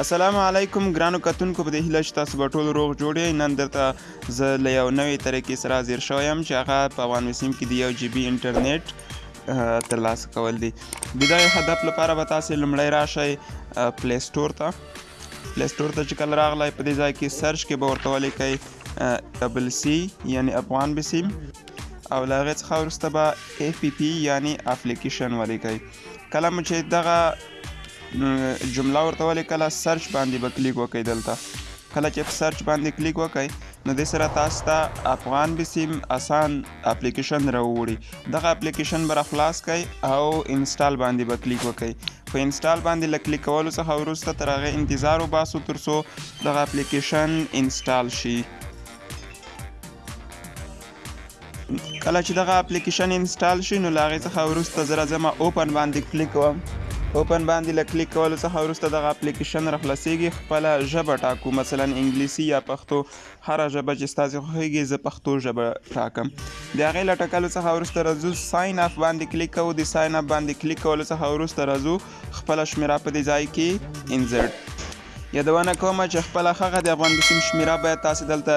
السلام علیکم ګرانو کتونکو په دې هیله چې تاسو به ټول روغ جوړ یئ نن درته زه له یو نوې طریقې سره حاضر شوی یم چې هغه په افغان وسیم کې د یو جي بي انټرنیټ ترلاسه کول دي د دغې هدف لپاره به تاسو لومړی راشئ پلی سټور ته پلی سټور ته چې کله راغلی په دې ځای کې سرچ کې به ورته ولیکئ ډبل سي یعنی افغان بسیم او له هغې څخه وروسته به اف پي پي یعنی افلیکیشن ولیکئ کله مو چې دغه جمله ورته ولیکله سرچ باندې به کلیک وکړئ دلته کله چې په سرچ باندې کلیک وکړئ نو دې سره تاسو ته افغان بسیم اسان اپلیکیشن راوړي دغه اپلیکیشن به خلاص کړئ او انسټال باندې به کلیک وکړئ په انسټال باندې له کلیک کولو څخه وروسته تر هغه انتظار وباسو تر څو دغه اپلیکیشن انسټال شي کله چې دغه اپلیکیشن انسټال شي نو له هغې څخه وروسته زه راځم اوپن باندې کلیک کوم اوپن باندې له کلیک کولو څخه وروسته دغه اپلیکیشن راخلاصېږي خپله ژبه ټاکو مثلا انګلیسي یا پښتو هره ژبه چې ستاسې خوښېږي زه پښتو ژبه ټاکم د هغې له ټاکلو څخه وروسته راځو ساین اف باندې کلیک کوو د ساین اف باندې کلیک کولو څخه وروسته راځو خپله شمېره په دې ځای کې انزرټ یادونه کوم چې خپل خغه د افغان بسیم شمیره باید تاسو دلته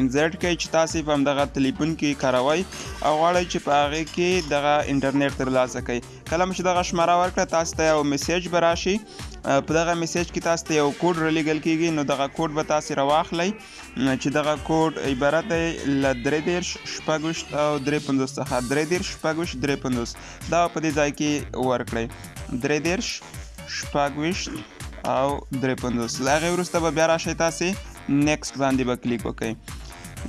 انزرټ کړئ چې تاسو په دغه تلیفون کې کاروي او غواړئ چې په هغه کې دغه انټرنیټ ترلاسه کړئ کله چې دغه شماره ورکړه تاسو ته یو میسج براشي په دغه میسج کې تاسو ته یو کوډ رلیګل کیږي نو دغه کوډ به تاسو راواخلئ چې دغه کوډ عبارت دی له درې دېرش شپږ ویشت او درې پنځوس څخه درې دېرش شپږ ویشت درې پنځوس دا په دې ځای کې ورکړئ درې دېرش شپږ ویشت او درې پنځوس له هغې وروسته به بیا راشئ تاسې نیکسټ باندې به کلیک وکړئ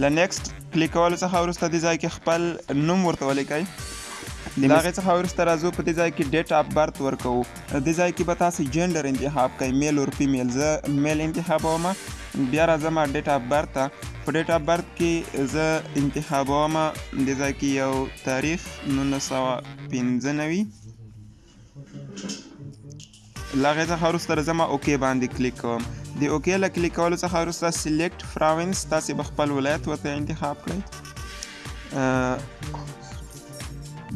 له نیکسټ کلیک کولو څخه وروسته دې ځای کې خپل نوم ورته ولیکئ د هغې څخه وروسته راځو په دې ځای کې ډیټ اف برت ورکوو دې ځای کې به تاسو جنډر انتخاب کړئ میل اور فیمیل زه میل انتخابوم بیا راځم ډیټ اف برت ته په ډیټ اف برت کې زه انتخابوم دې ځای کې یو تاریخ 1995 لغه څخه وروسته راځم اوکې باندې کلیک کوم د اوکې له کلیک کولو څخه وروسته سلیکټ پراوینس تاسو به خپل ولایت ورته انتخاب کړئ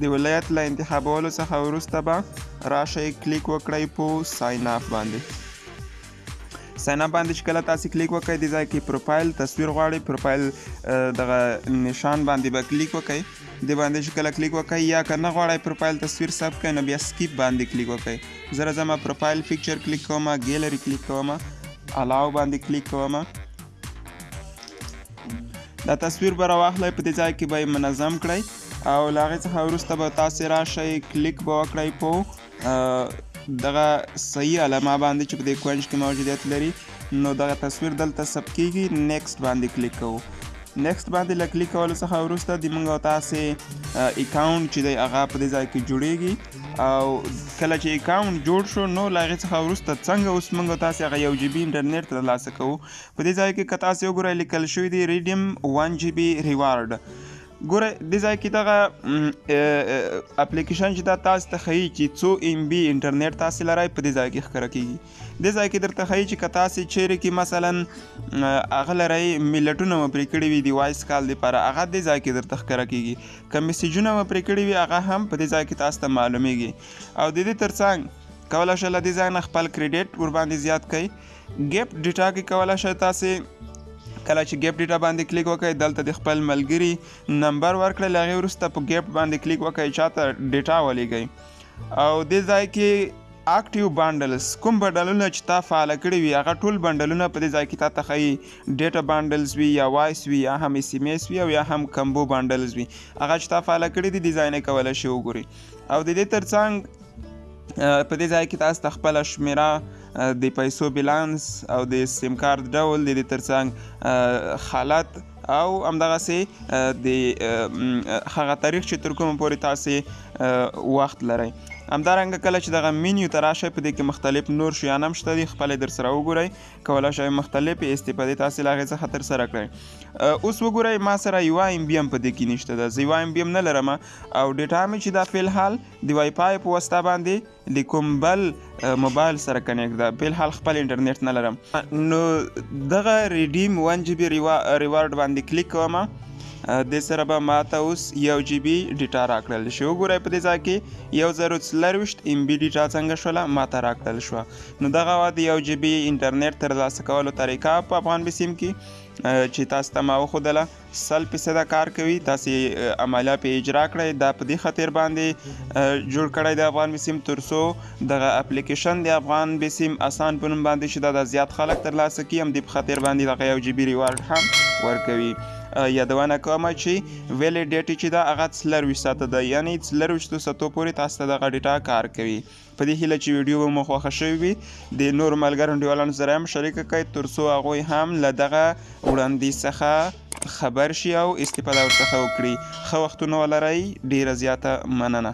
د ولایت له انتخابولو څخه وروسته به راشئ کلیک وکړئ په ساین اپ باندې ساين اپ باندې چې کله تاسو کلیک وکړئ د ځای کې پروفایل تصویر غواړي پروفایل دغه نشان باندې به کلیک وکړئ د باندې چې کله کلیک وکړئ یا که نه غواړئ پروفایل تصویر ثبت کړئ نو بیا سکیپ باندې کلیک وکړئ زه راځم پروفایل پکچر کلیک کوم ګیلری کلیک کوم الاو باندې کلیک کوم دا تصویر به راواخلئ په دې ځای کې به یې منظم کړئ او له هغې څخه وروسته به تاسې راشئ کلیک به وکړئ په دغه صحیح علامه باندې چې په دې کوینج کې موجودیت لري نو دغه تصویر دلته ثبت کیږي نیکسټ باندې کلیک کوو نیکسټ باندې له کلیک کولو څخه وروسته د موږ او تاسې اکاونټ چې دی هغه په دې ځای کې جوړیږي او کله چې اکاونټ جوړ شو نو له هغې څخه وروسته څنګه اوس موږ تاسې هغه یو جي بي انټرنیټ ترلاسه کوو په دې ځای کې که تاسو وګورئ لیکل شوی دی ریډیم 1 جی بی ریوارډ ګوره دې ځای کې دغه اپلیکیشن چې دا تاسو ته ښیي چې څو ایم بي انټرنیټ تاسو لرئ په دې ځای کې ښکاره کیږي دې ځای کې درته ښیي چې که تاسو چیرې کې مثلا هغه لرئ ملټونه مو پرې کړي وي د وایس کال لپاره هغه دې ځای کې درته ښکاره کیږي که میسجونه مو پرې کړي وي هغه هم په دې ځای کې تاسو ته معلومیږي او د دې ترڅنګ کولی شئ له دې ځای نه خپل کریډیټ ورباندې زیات کړئ ګیپ ډیټا کې کولای شئ تاسو کله چې ګیپ ډیټا باندې کلیک وکړئ دلته د خپل ملګري نمبر ورکړئ له هغې وروسته په ګیپ باندې کلیک وکړئ چاته ډیټا ولیږئ او دې ځای کې اکټیو بانډلز کوم بانډلونه چې تا فعال کړی وي هغه ټول بانډلونه په دې ځای کې تا ته ښیي ډیټا بانډلز وي یا وایس وي یا هم اس ام اس وي او یا هم کمبو بانډلز وي هغه چې تا فعال کړی دي دې ځای نه کولی شي وګوري او د دې ترڅنګ په دې ځای کې تاسو ته خپل شمیره د پیسو بیلانس او د سیم کارت ډول د دې ترڅنګ حالت او همدغه سي د هغه تاریخ چې تر کومه پورې تاسو وخت لرئ همدارنګه کله چې دغه مینیو ته راشئ په دې کې مختلف نور شیان هم شته دي خپل در سره وګورئ کولای شئ مختلف استفادې تاسو لاغې څخه تر سره کړئ اوس وګورئ ما سره یو ایم بی هم په دې کې نشته ده زه یو ایم بی هم نه لرم او ډیټا مې چې دا فعل حال د وای پای په واسطه باندې د کوم بل موبایل سره کنیکټ ده په حال خپل انټرنیټ نه لرم نو دغه ریډیم 1 جی بی ریوارډ باندې کلیک کوم د سره به ماته اوس یو جی بی ډیټا راکړل شي وګورئ په دې ځای کې یو زرو څلرویشت ایم بی ډیټا څنګه شوله ماته راکړل شوه نو دغه وه د یو جی بی انټرنیټ ترلاسه کولو طریقه په افغان بسیم کې چې تاسو ته ما وښودله سل فیصده کار کوي تاسو عمله په اجرا کړئ دا په دې خاطر باندې جوړ کړی د افغان بسیم ترسو دغه اپلیکیشن د افغان بسیم اسان په نوم باندې چې دا د زیات خلک ترلاسه کړي هم دې په خاطر باندې دغه یو جی بي ریوارډ هم ورکوي یادونه کوم چې ویلې ډیټ چې دا هغه څلور ویشت ساعته ده یعنی څلور ویشتو ساعتو پورې تاسو ته دغه ډیټا کار کوي په دې هیله چې ویډیو به مو خوښه شوې وي د نورو ملګرو انډیوالانو سره هم شریک کړئ ترڅو هغوی هم له دغه وړاندیز څخه خبر شي او استفاده ورڅخه وکړي ښه وختونه ولرئ ډیره زیاته مننه